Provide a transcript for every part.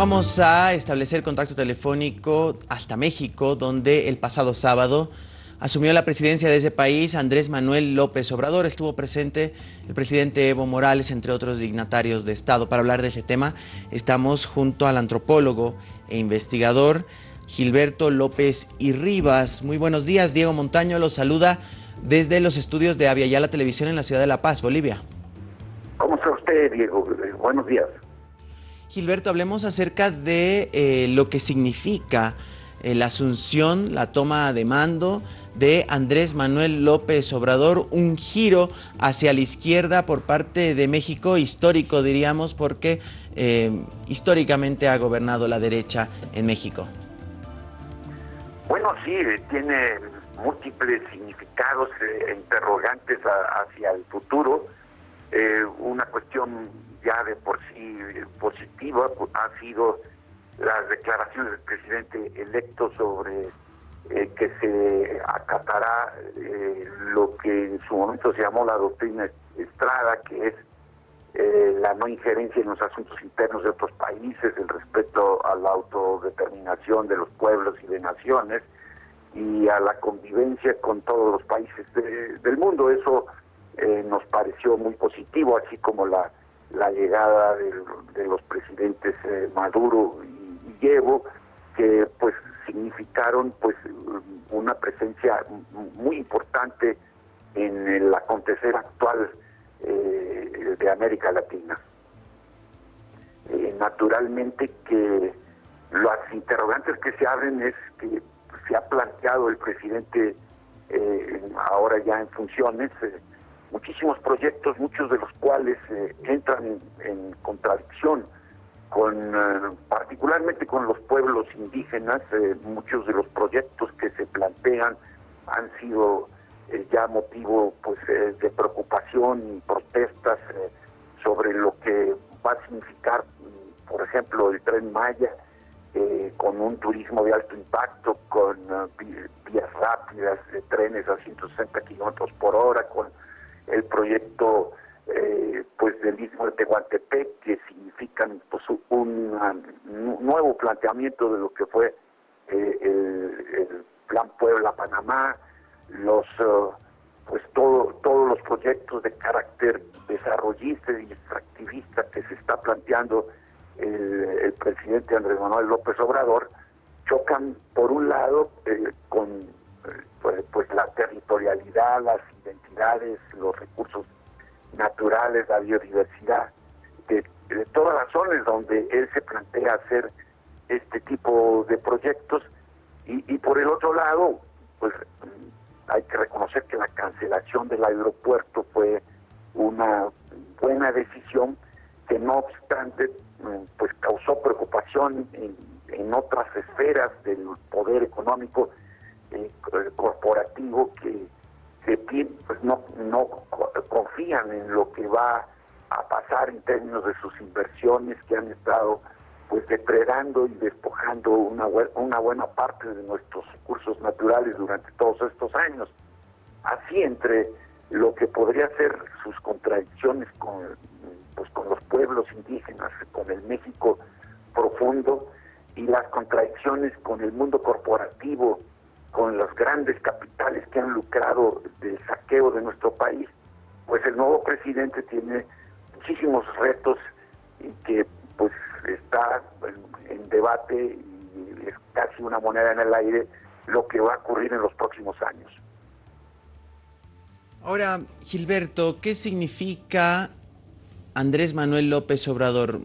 Vamos a establecer contacto telefónico hasta México, donde el pasado sábado asumió la presidencia de ese país Andrés Manuel López Obrador. Estuvo presente el presidente Evo Morales, entre otros dignatarios de Estado. Para hablar de ese tema, estamos junto al antropólogo e investigador Gilberto López y Rivas. Muy buenos días, Diego Montaño los saluda desde los estudios de Aviala Televisión en la ciudad de La Paz, Bolivia. ¿Cómo está usted, Diego? Eh, buenos días. Gilberto, hablemos acerca de eh, lo que significa eh, la asunción, la toma de mando de Andrés Manuel López Obrador, un giro hacia la izquierda por parte de México, histórico diríamos, porque históricamente ha gobernado la derecha en México. Bueno, sí, tiene múltiples significados interrogantes hacia el futuro. Eh, una cuestión ya de por sí positiva ha sido las declaraciones del presidente electo sobre eh, que se acatará lo que en su momento se llamó la doctrina Estrada, que es la no injerencia en los asuntos internos de otros países, el respeto a la autodeterminación de los pueblos y de naciones y a la convivencia con todos los países del mundo. Eso eh, nos pareció muy positivo, así como la, la llegada de, los presidentes eh, Maduro y, y Evo, que pues significaron pues una presencia muy importante en el acontecer actual eh, de América Latina. naturalmente que las interrogantes que se abren es que se ha planteado el presidente eh, ahora ya en funciones, eh, muchísimos proyectos, muchos de los cuales eh, entran en, contradicción con particularmente con los pueblos indígenas, muchos de los proyectos que se plantean han sido ya motivo pues de preocupación y protestas sobre lo que va a significar, por ejemplo, el tren Maya, eh, con un turismo de alto impacto, con eh, vías rápidas, trenes a 160 kilómetros por hora, con el proyecto eh, pues del mismo de Tehuantepec, que significan pues, un, nuevo planteamiento de lo que fue el, Plan Puebla-Panamá, los pues todo, todos los proyectos de carácter desarrollista y extractivista que se está planteando el, presidente Andrés Manuel López Obrador chocan por un lado eh, con eh, pues, pues, la territorialidad, las identidades, los recursos naturales, la biodiversidad, de, todas las zonas donde él se plantea hacer este tipo de proyectos. Y, y por el otro lado, pues hay que reconocer que la cancelación del aeropuerto fue una buena decisión que no obstante pues causó preocupación en, otras esferas del poder económico eh, corporativo que, pues no, no confían en lo que va a pasar en términos de sus inversiones que han estado pues depredando y despojando una, una buena parte de nuestros recursos naturales durante todos estos años. Así entre lo que podría ser sus contradicciones con pues con los pueblos indígenas, con el México profundo y las contradicciones con el mundo corporativo, con los grandes capitales que han lucrado del saqueo de nuestro país, pues el nuevo presidente tiene muchísimos retos y que pues está en, debate y es casi una moneda en el aire lo que va a ocurrir en los próximos años. Ahora, Gilberto, ¿qué significa Andrés Manuel López Obrador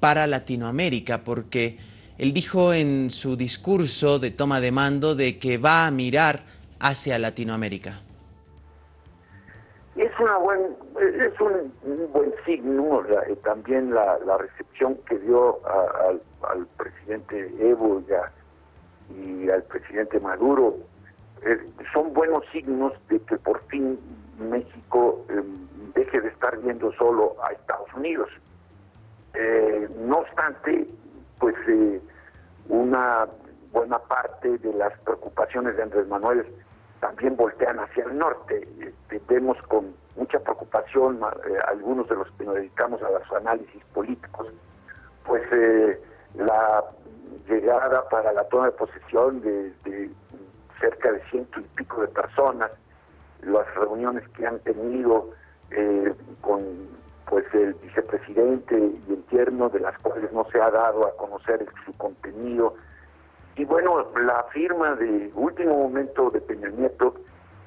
para Latinoamérica, porque él dijo en su discurso de toma de mando de que va a mirar hacia Latinoamérica. Es, una buen, es un, buen signo también la, recepción que dio al presidente Evo y, al presidente Maduro. Son buenos signos de que por fin México em, deje de estar viendo solo a Estados Unidos. Eh, no obstante, pues eh, una buena parte de las preocupaciones de Andrés Manuel también voltean hacia el norte. Este, vemos con mucha preocupación eh, algunos de los que nos dedicamos a los análisis políticos, pues la llegada para la toma de posesión de, cerca de ciento y pico de personas, las reuniones que han tenido eh, con pues el vicepresidente y el tierno, de las cuales no se ha dado a conocer su contenido. Y bueno, la firma de último momento de Peña Nieto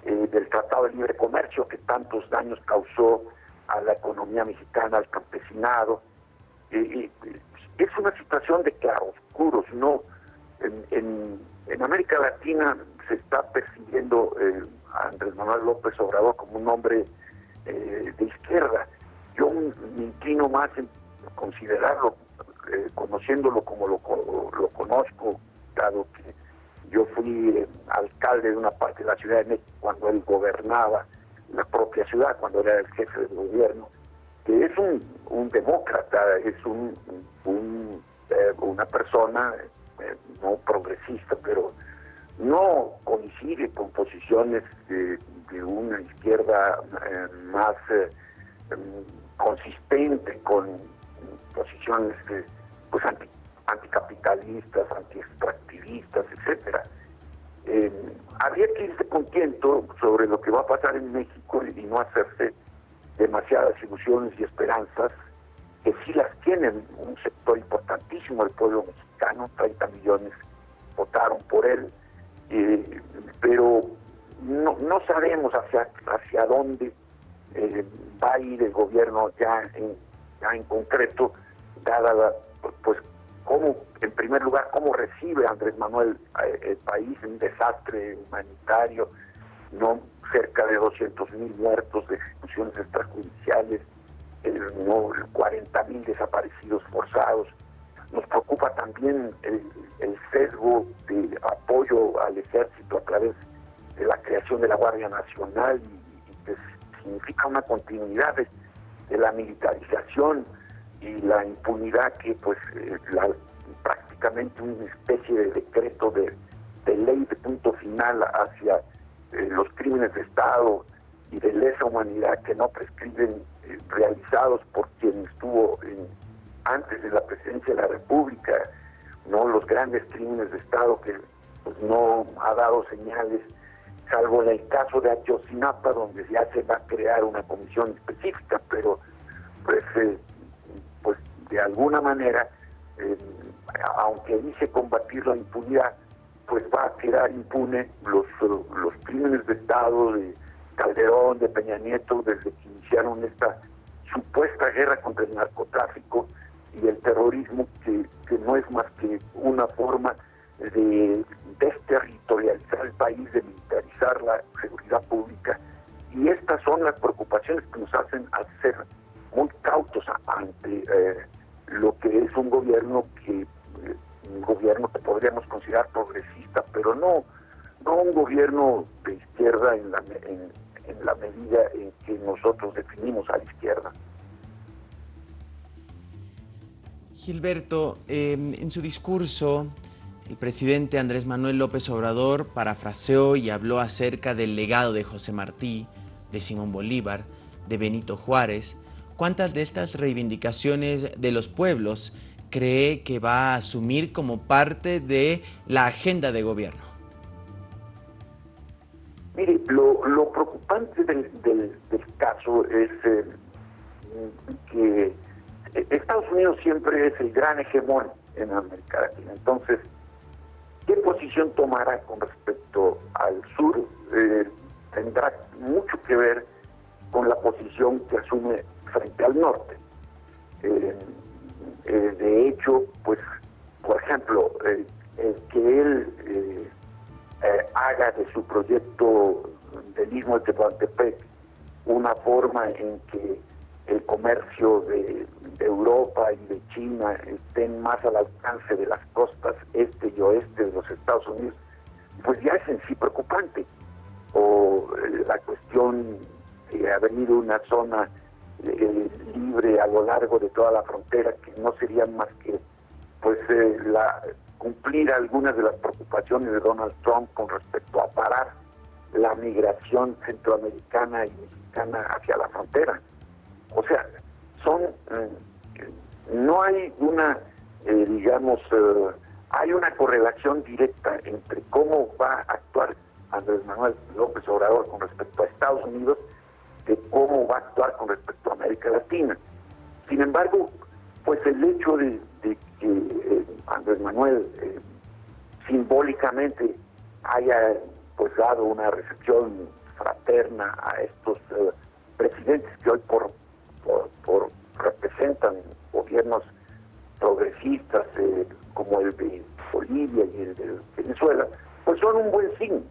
eh, del Tratado de Libre Comercio que tantos daños causó a la economía mexicana, al campesinado. Eh, es una situación de claroscuros, ¿no? En, América Latina se está persiguiendo eh, a Andrés Manuel López Obrador como un hombre de izquierda. Yo me inclino más en considerarlo, conociéndolo como lo, lo conozco, dado que yo fui eh, alcalde de una parte de la Ciudad de México cuando él gobernaba la propia ciudad, cuando era el jefe del gobierno, que es un, demócrata, es un, eh, una persona eh, no progresista, pero no coincide con posiciones de, una izquierda más consistente, con posiciones pues anti anticapitalistas, antiextractivistas, etcétera. Eh, habría que irse contento sobre lo que va a pasar en México y no hacerse demasiadas ilusiones y esperanzas, que sí las tienen un sector importantísimo del pueblo mexicano, 30 millones votaron por él, eh, pero no, no sabemos hacia, hacia dónde eh, va a ir el gobierno ya en, ya en concreto, dada la, pues cómo, en primer lugar, cómo recibe Andrés Manuel eh, el país, un desastre humanitario, no cerca de 200 mil muertos de ejecuciones extrajudiciales, el, no, 40 mil desaparecidos forzados. Nos preocupa también el, sesgo de apoyo al ejército a través de la creación de la Guardia Nacional y, que significa una continuidad de la militarización y la impunidad que pues eh, la, prácticamente una especie de decreto de, ley de punto final hacia eh, los crímenes de Estado y de lesa humanidad que no prescriben eh, realizados por quien estuvo antes de la presidencia de la República, no los grandes crímenes de Estado que pues, no ha dado señales, salvo en el caso de Ayotzinapa, donde ya se va a crear una comisión específica, pero pues de alguna manera, eh, aunque dice combatir la impunidad, pues va a quedar impune los, los crímenes de Estado de Calderón, de Peña Nieto, desde que iniciaron esta supuesta guerra contra el narcotráfico y el terrorismo, que, que no es más que una forma de desterritorializar el país, de militarizar la seguridad pública. Y estas son las preocupaciones que nos hacen ser muy cautos ante eh, lo que es un gobierno que eh, un gobierno que podríamos considerar progresista, pero no no un gobierno de izquierda en la, en, la medida en que nosotros definimos a la izquierda. Gilberto, em, en su discurso, el presidente Andrés Manuel López Obrador parafraseó y habló acerca del legado de José Martí, de Simón Bolívar, de Benito Juárez, ¿Cuántas de estas reivindicaciones de los pueblos cree que va a asumir como parte de la agenda de gobierno? Mire, lo, preocupante del, caso es eh, que Estados Unidos siempre es el gran hegemón en América Latina. Entonces, ¿qué posición tomará con respecto al sur? Eh, tendrá mucho que ver con la posición que asume frente al norte. Eh, eh, de hecho, pues, por ejemplo, el que él haga de su proyecto del Istmo de Tehuantepec una forma en que el comercio de, Europa y de China estén más al alcance de las costas este y oeste de los Estados Unidos, pues ya es en sí preocupante. O la cuestión de ha venido una zona eh, libre a lo largo de toda la frontera, que no serían más que pues eh, la cumplir algunas de las preocupaciones de Donald Trump con respecto a parar la migración centroamericana y mexicana hacia la frontera. O sea, son eh, no hay una eh, digamos, eh, hay una correlación directa entre cómo va a actuar Andrés Manuel López Obrador con respecto a Estados Unidos de cómo va a actuar con respecto a América Latina. Sin embargo, pues el hecho de, que eh, Andrés Manuel simbólicamente haya pues dado una recepción fraterna a estos presidentes que hoy por, por representan gobiernos progresistas eh, como el de Bolivia y el de Venezuela, pues son un buen signo.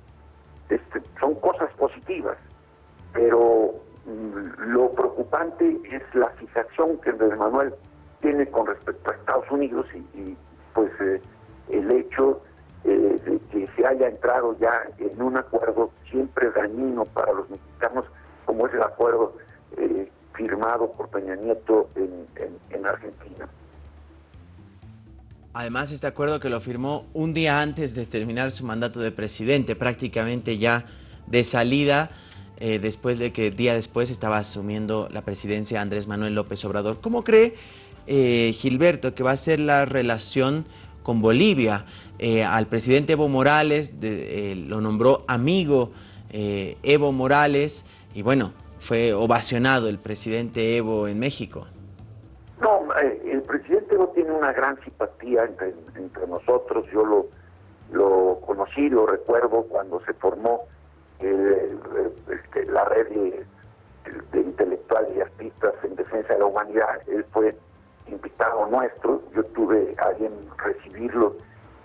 Este, son cosas positivas, pero mm, lo preocupante es la fijación que Andrés Manuel tiene con respecto a Estados Unidos y, pues eh, el hecho eh, de que se haya entrado ya en un acuerdo siempre dañino para los mexicanos, como es el acuerdo firmado por Peña Nieto en Argentina. Además, este acuerdo que lo firmó un día antes de terminar su mandato de presidente, prácticamente ya de salida, eh, después de que día después estaba asumiendo la presidencia Andrés Manuel López Obrador. ¿Cómo cree eh, Gilberto que va a ser la relación con Bolivia? Eh, al presidente Evo Morales lo nombró amigo Evo Morales y bueno, fue ovacionado el presidente Evo en México. No, el presidente no tiene una gran simpatía entre, nosotros. Yo lo, lo conocí, lo recuerdo cuando se formó este, la red de, intelectuales y artistas en defensa de la humanidad. Él fue invitado nuestro. Yo tuve a bien recibirlo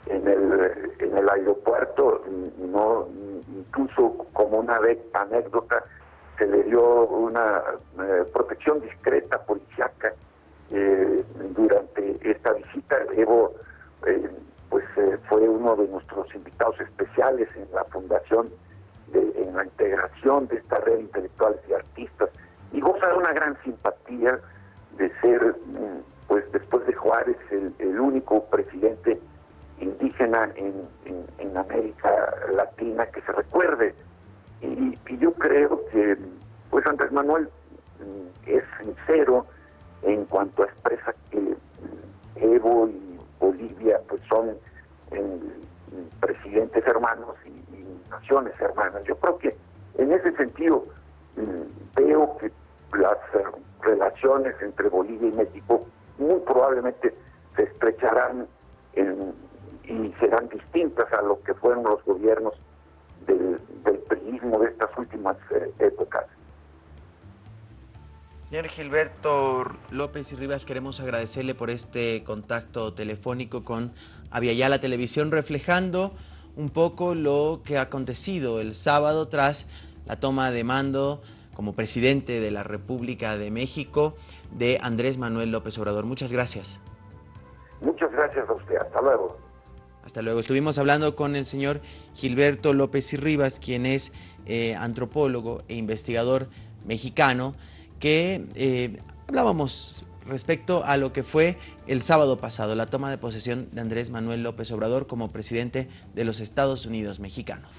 en el, en el aeropuerto. No, incluso como una anécdota, se le dio una eh, protección discreta policiaca eh, durante esta visita. Evo eh, pues fue uno de nuestros invitados especiales en la fundación, en la integración de esta red intelectuales y artistas y goza de una gran simpatía de ser, mm, pues después de Juárez, el, único presidente indígena en, América Latina que se recuerde. Y, y yo creo que pues Andrés Manuel mm, es sincero, en cuanto expresa que Evo y Bolivia pues son presidentes hermanos y, naciones hermanas. Yo creo que en ese sentido mm, veo que las eh, relaciones entre Bolivia y México muy probablemente se estrecharán y serán distintas a lo que fueron los gobiernos del, del de estas últimas eh, épocas. Señor Gilberto López y Rivas, queremos agradecerle por este contacto telefónico con Aviala Televisión, reflejando un poco lo que ha acontecido el sábado tras la toma de mando como presidente de la República de México de Andrés Manuel López Obrador. Muchas gracias. Muchas gracias a usted. Hasta luego. Hasta luego. Estuvimos hablando con el señor Gilberto López y Rivas, quien es eh, antropólogo e investigador mexicano que eh, hablábamos respecto a lo que fue el sábado pasado, la toma de posesión de Andrés Manuel López Obrador como presidente de los Estados Unidos mexicanos.